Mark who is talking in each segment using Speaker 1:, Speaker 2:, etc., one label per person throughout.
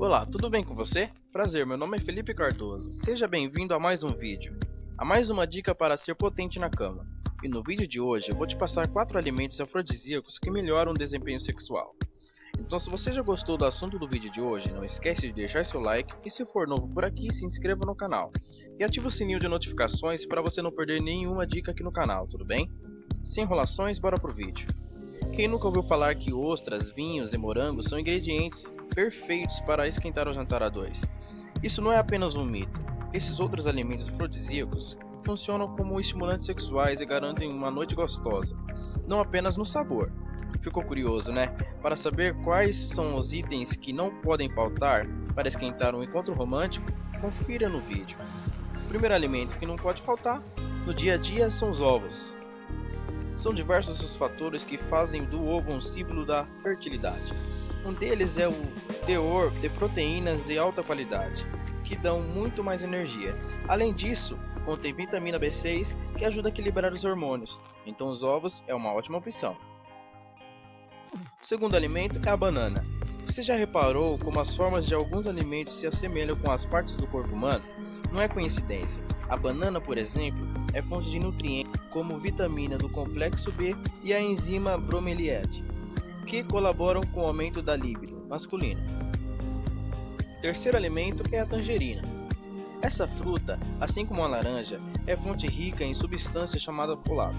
Speaker 1: Olá, tudo bem com você? Prazer, meu nome é Felipe Cardoso. Seja bem-vindo a mais um vídeo. A mais uma dica para ser potente na cama. E no vídeo de hoje eu vou te passar 4 alimentos afrodisíacos que melhoram o desempenho sexual. Então se você já gostou do assunto do vídeo de hoje, não esquece de deixar seu like e se for novo por aqui, se inscreva no canal. E ative o sininho de notificações para você não perder nenhuma dica aqui no canal, tudo bem? Sem enrolações, bora pro vídeo. Quem nunca ouviu falar que ostras, vinhos e morangos são ingredientes perfeitos para esquentar o jantar a dois? Isso não é apenas um mito. Esses outros alimentos afrodisíacos funcionam como estimulantes sexuais e garantem uma noite gostosa, não apenas no sabor. Ficou curioso, né? Para saber quais são os itens que não podem faltar para esquentar um encontro romântico, confira no vídeo. O primeiro alimento que não pode faltar no dia a dia são os ovos. São diversos os fatores que fazem do ovo um símbolo da fertilidade. Um deles é o teor de proteínas de alta qualidade, que dão muito mais energia. Além disso, contém vitamina B6 que ajuda a equilibrar os hormônios, então os ovos é uma ótima opção. O segundo alimento é a banana. Você já reparou como as formas de alguns alimentos se assemelham com as partes do corpo humano? Não é coincidência. A banana, por exemplo, é fonte de nutrientes como vitamina do complexo B e a enzima bromeliade, que colaboram com o aumento da libido masculina. Terceiro alimento é a tangerina. Essa fruta, assim como a laranja, é fonte rica em substância chamada folato,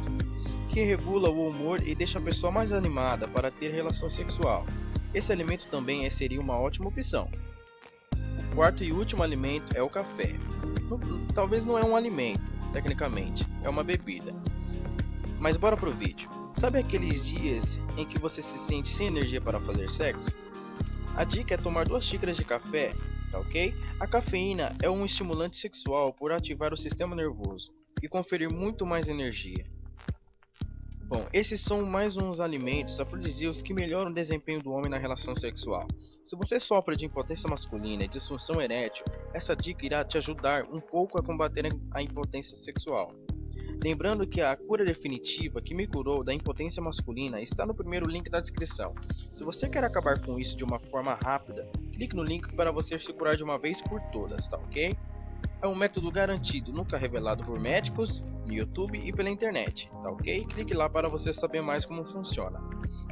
Speaker 1: que regula o humor e deixa a pessoa mais animada para ter relação sexual. Esse alimento também seria uma ótima opção. O quarto e último alimento é o café. Talvez não é um alimento, tecnicamente, é uma bebida. Mas bora pro vídeo. Sabe aqueles dias em que você se sente sem energia para fazer sexo? A dica é tomar duas xícaras de café, tá ok? A cafeína é um estimulante sexual por ativar o sistema nervoso e conferir muito mais energia. Bom, esses são mais uns alimentos afrodisíacos que melhoram o desempenho do homem na relação sexual. Se você sofre de impotência masculina e disfunção erétil, essa dica irá te ajudar um pouco a combater a impotência sexual. Lembrando que a cura definitiva que me curou da impotência masculina está no primeiro link da descrição. Se você quer acabar com isso de uma forma rápida, clique no link para você se curar de uma vez por todas, tá ok? É um método garantido, nunca revelado por médicos, no YouTube e pela internet, tá ok? Clique lá para você saber mais como funciona.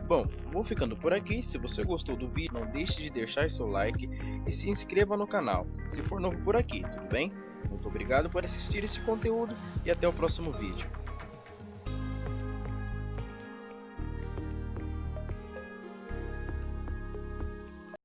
Speaker 1: Bom, vou ficando por aqui, se você gostou do vídeo não deixe de deixar seu like e se inscreva no canal, se for novo por aqui, tudo bem? Muito obrigado por assistir esse conteúdo e até o próximo vídeo.